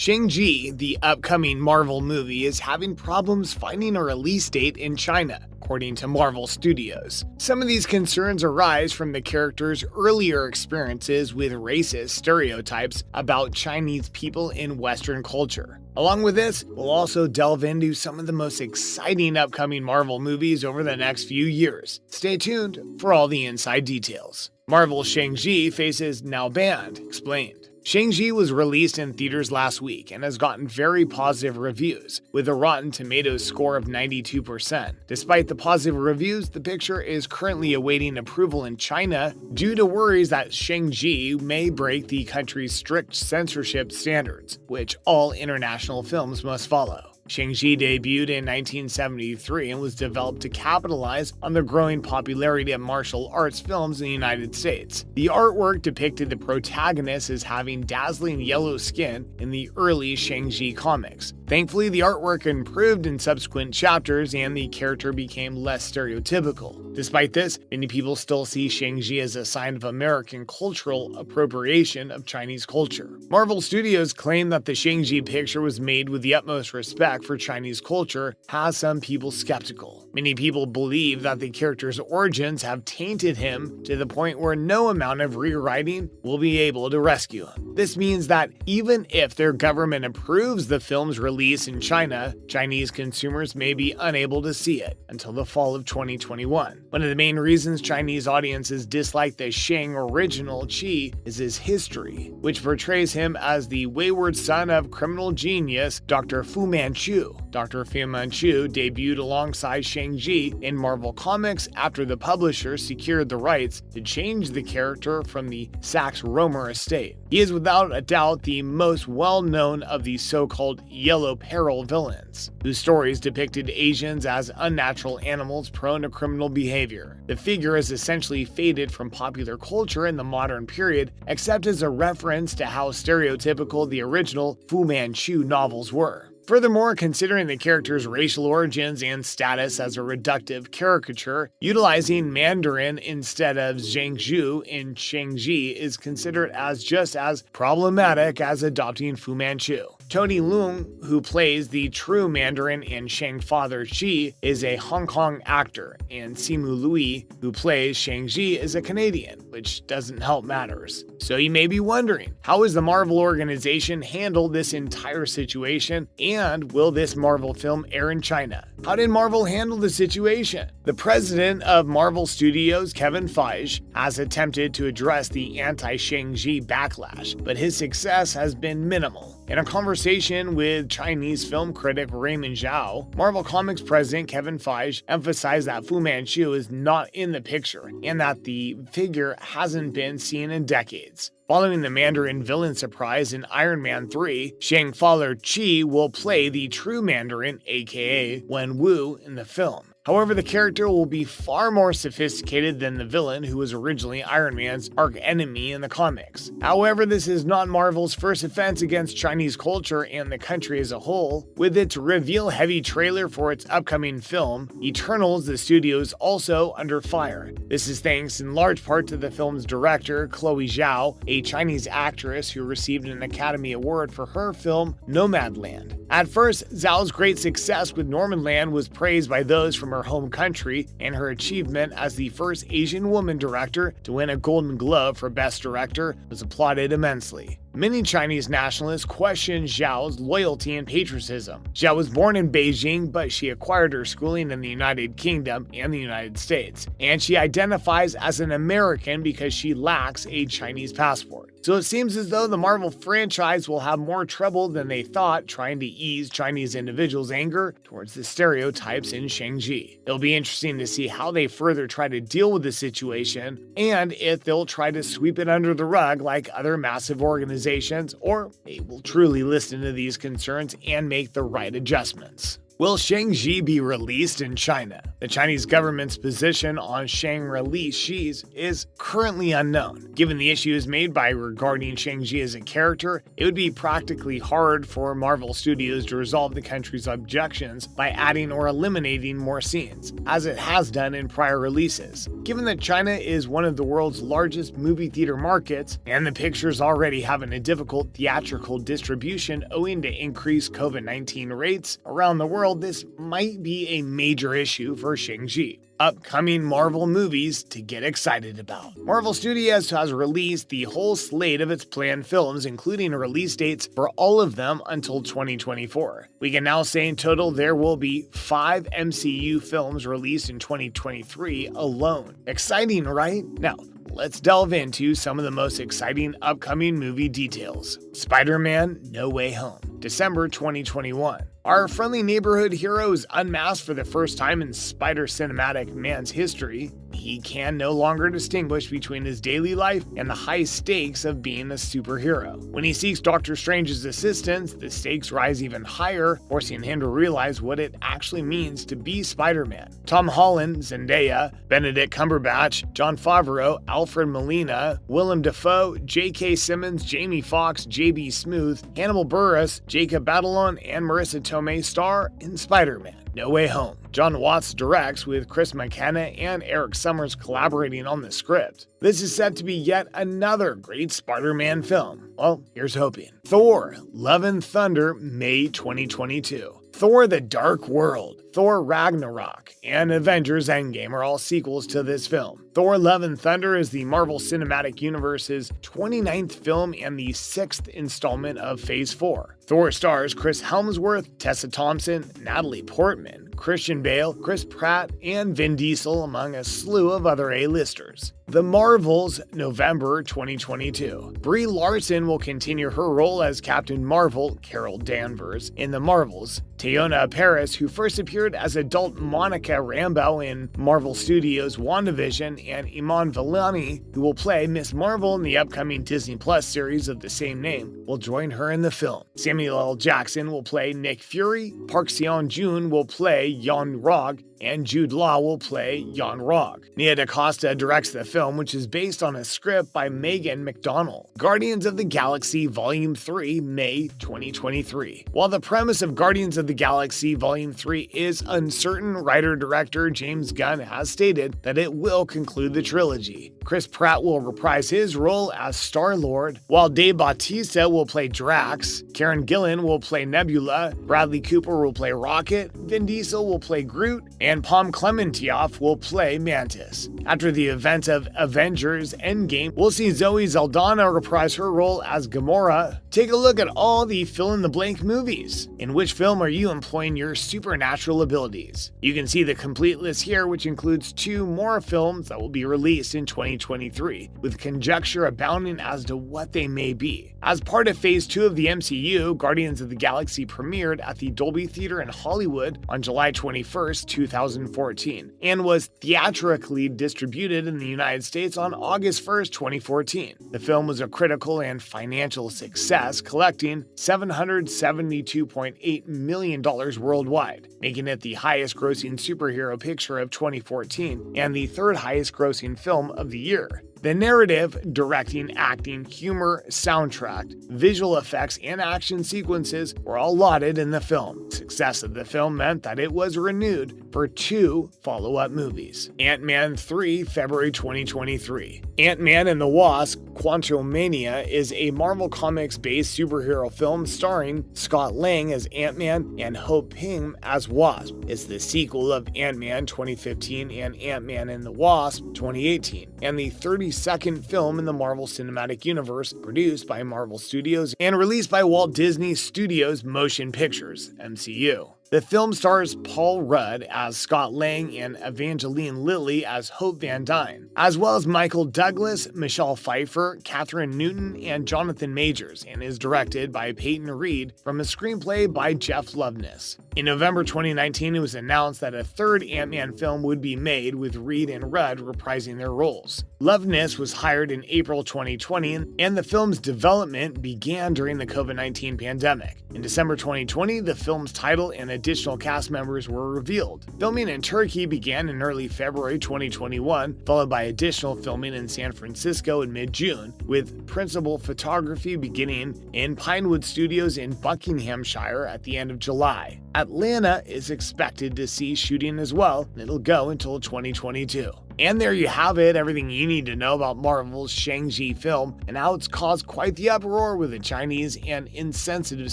Shang-Chi, the upcoming Marvel movie, is having problems finding a release date in China, according to Marvel Studios. Some of these concerns arise from the character's earlier experiences with racist stereotypes about Chinese people in Western culture. Along with this, we'll also delve into some of the most exciting upcoming Marvel movies over the next few years. Stay tuned for all the inside details. Marvel's Shang-Chi faces now banned, explained. Shang-Chi was released in theaters last week and has gotten very positive reviews, with a Rotten Tomatoes score of 92%. Despite the positive reviews, the picture is currently awaiting approval in China due to worries that Shang-Chi may break the country's strict censorship standards, which all international films must follow. Shang-Chi debuted in 1973 and was developed to capitalize on the growing popularity of martial arts films in the United States. The artwork depicted the protagonist as having dazzling yellow skin in the early Shang-Chi comics. Thankfully, the artwork improved in subsequent chapters and the character became less stereotypical. Despite this, many people still see Shang-Chi as a sign of American cultural appropriation of Chinese culture. Marvel Studios claim that the Shang-Chi picture was made with the utmost respect for Chinese culture has some people skeptical. Many people believe that the character's origins have tainted him to the point where no amount of rewriting will be able to rescue him. This means that even if their government approves the film's release in China, Chinese consumers may be unable to see it until the fall of 2021. One of the main reasons Chinese audiences dislike the Shang original Qi is his history, which portrays him as the wayward son of criminal genius Dr. Fu Manchu Manchu. Dr. Fu Manchu debuted alongside Shang-Chi in Marvel Comics after the publisher secured the rights to change the character from the Sax Rohmer estate. He is without a doubt the most well-known of the so-called Yellow Peril villains, whose stories depicted Asians as unnatural animals prone to criminal behavior. The figure is essentially faded from popular culture in the modern period, except as a reference to how stereotypical the original Fu Manchu novels were. Furthermore, considering the character's racial origins and status as a reductive caricature, utilizing Mandarin instead of Zhangzhou in Shang-Chi is considered as just as problematic as adopting Fu Manchu. Tony Leung, who plays the true Mandarin in Shang Father Chi, is a Hong Kong actor, and Simu Liu, who plays Shang-Chi, is a Canadian, which doesn't help matters. So you may be wondering, how has the Marvel organization handled this entire situation, and will this Marvel film air in China? How did Marvel handle the situation? The president of Marvel Studios, Kevin Feige, has attempted to address the anti-Shang-Chi backlash, but his success has been minimal. In a conversation with Chinese film critic Raymond Zhao, Marvel Comics president Kevin Feige emphasized that Fu Manchu is not in the picture and that the figure hasn't been seen in decades. Following the Mandarin villain surprise in Iron Man 3, Shang Father Chi will play the true Mandarin, aka Wen Wu, in the film. However, the character will be far more sophisticated than the villain who was originally Iron Man's arch enemy in the comics. However, this is not Marvel's first offense against Chinese culture and the country as a whole. With its reveal heavy trailer for its upcoming film, Eternals, the studio is also under fire. This is thanks in large part to the film's director, Chloe Zhao, a Chinese actress who received an Academy Award for her film Nomadland. At first, Zhao's great success with Nomadland was praised by those from her home country, and her achievement as the first Asian woman director to win a Golden Globe for Best Director was applauded immensely. Many Chinese nationalists questioned Zhao's loyalty and patriotism. Zhao was born in Beijing, but she acquired her schooling in the United Kingdom and the United States, and she identifies as an American because she lacks a Chinese passport. So it seems as though the Marvel franchise will have more trouble than they thought trying to ease Chinese individuals' anger towards the stereotypes in Shang-Chi. It'll be interesting to see how they further try to deal with the situation, and if they'll try to sweep it under the rug like other massive organizations, or they will truly listen to these concerns and make the right adjustments. Will Shang-Chi be released in China? The Chinese government's position on Shang-Chi is currently unknown. Given the issues made by regarding Shang-Chi as a character, it would be practically hard for Marvel Studios to resolve the country's objections by adding or eliminating more scenes, as it has done in prior releases. Given that China is one of the world's largest movie theater markets, and the picture's already having a difficult theatrical distribution owing to increased COVID 19 rates around the world, this might be a major issue for Shang-Chi upcoming Marvel movies to get excited about. Marvel Studios has released the whole slate of its planned films, including release dates for all of them until 2024. We can now say in total there will be five MCU films released in 2023 alone. Exciting, right? Now, let's delve into some of the most exciting upcoming movie details. Spider Man No Way Home, December 2021. Our friendly neighborhood hero is unmasked for the first time in Spider Cinematic Man's history. He can no longer distinguish between his daily life and the high stakes of being a superhero. When he seeks Doctor Strange's assistance, the stakes rise even higher, forcing him to realize what it actually means to be Spider Man. Tom Holland, Zendaya, Benedict Cumberbatch, Jon Favreau, Alfred Molina, Willem Dafoe, J.K. Simmons, Jamie Foxx, J.B. Smoove, Hannibal Buress, Jacob Batalon, and Marisa Tomei star in Spider Man. No Way Home. Jon Watts directs with Chris McKenna and Erik Sommers collaborating on the script. This is set to be yet another great Spider Man film. Well, here's hoping. Thor Love and Thunder, May 2022. Thor The Dark World, Thor Ragnarok, and Avengers Endgame are all sequels to this film. Thor Love and Thunder is the Marvel Cinematic Universe's 29th film and the sixth installment of Phase 4. Thor stars Chris Hemsworth, Tessa Thompson, Natalie Portman, Christian Bale, Chris Pratt, and Vin Diesel, among a slew of other A-listers. The Marvels, November 2022. Brie Larson will continue her role as Captain Marvel, Carol Danvers, in The Marvels. Teyonah Parris, who first appeared as adult Monica Rambeau in Marvel Studios' WandaVision, and Iman Vellani, who will play Miss Marvel in the upcoming Disney Plus series of the same name, will join her in the film. Samuel L. Jackson will play Nick Fury, Park Seo-joon will play Yon-Rogg, and Jude Law will play Yon-Rogg. Nia DaCosta directs the film, which is based on a script by Megan McDonnell. Guardians of the Galaxy Volume 3, May 2023. While the premise of Guardians of the Galaxy Volume 3 is uncertain, writer-director James Gunn has stated that it will conclude the trilogy. Chris Pratt will reprise his role as Star-Lord, while Dave Bautista will play Drax, Karen Gillan will play Nebula, Bradley Cooper will play Rocket, Vin Diesel will play Groot, and Pom Klementieff will play Mantis. After the event of Avengers Endgame, we'll see Zoe Saldana reprise her role as Gamora. Take a look at all the fill-in-the-blank movies. In which film are you employing your supernatural abilities? You can see the complete list here, which includes two more films that will be released in 2023, with conjecture abounding as to what they may be. As part of Phase 2 of the MCU, Guardians of the Galaxy premiered at the Dolby Theater in Hollywood on July 21, 2014, and was theatrically distributed in the United States on August 1, 2014. The film was a critical and financial success, collecting $772.8 million worldwide, making it the highest grossing superhero picture of 2014 and the third highest grossing film of the year. The narrative, directing, acting, humor, soundtrack, visual effects, and action sequences were all lauded in the film. Success of the film meant that it was renewed for two follow up movies Ant Man 3, February 2023. Ant Man and the Wasp Quantumania is a Marvel Comics based superhero film starring Scott Lang as Ant Man and Hope Pym as Wasp. It's the sequel of Ant Man 2015 and Ant Man and the Wasp 2018, and the 30 second film in the Marvel Cinematic Universe, produced by Marvel Studios and released by Walt Disney Studios Motion Pictures, MCU. The film stars Paul Rudd as Scott Lang and Evangeline Lilly as Hope Van Dyne, as well as Michael Douglas, Michelle Pfeiffer, Kathryn Newton, and Jonathan Majors, and is directed by Peyton Reed from a screenplay by Jeff Loveness. In November 2019, it was announced that a third Ant-Man film would be made with Reed and Rudd reprising their roles. Loveness was hired in April 2020, and the film's development began during the COVID 19 pandemic. In December 2020, the film's title and a additional cast members were revealed. Filming in Turkey began in early February 2021, followed by additional filming in San Francisco in mid June, with principal photography beginning in Pinewood Studios in Buckinghamshire at the end of July. Atlanta is expected to see shooting as well, and it'll go until 2022. And there you have it, everything you need to know about Marvel's Shang-Chi film and how it's caused quite the uproar with the Chinese and insensitive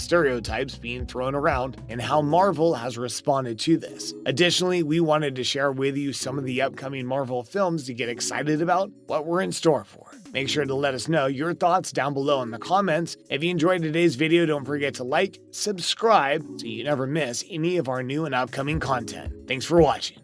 stereotypes being thrown around and how Marvel has responded to this. Additionally, we wanted to share with you some of the upcoming Marvel films to get excited about what we're in store for. Make sure to let us know your thoughts down below in the comments. If you enjoyed today's video, don't forget to like, subscribe, so you never miss any of our new and upcoming content. Thanks for watching.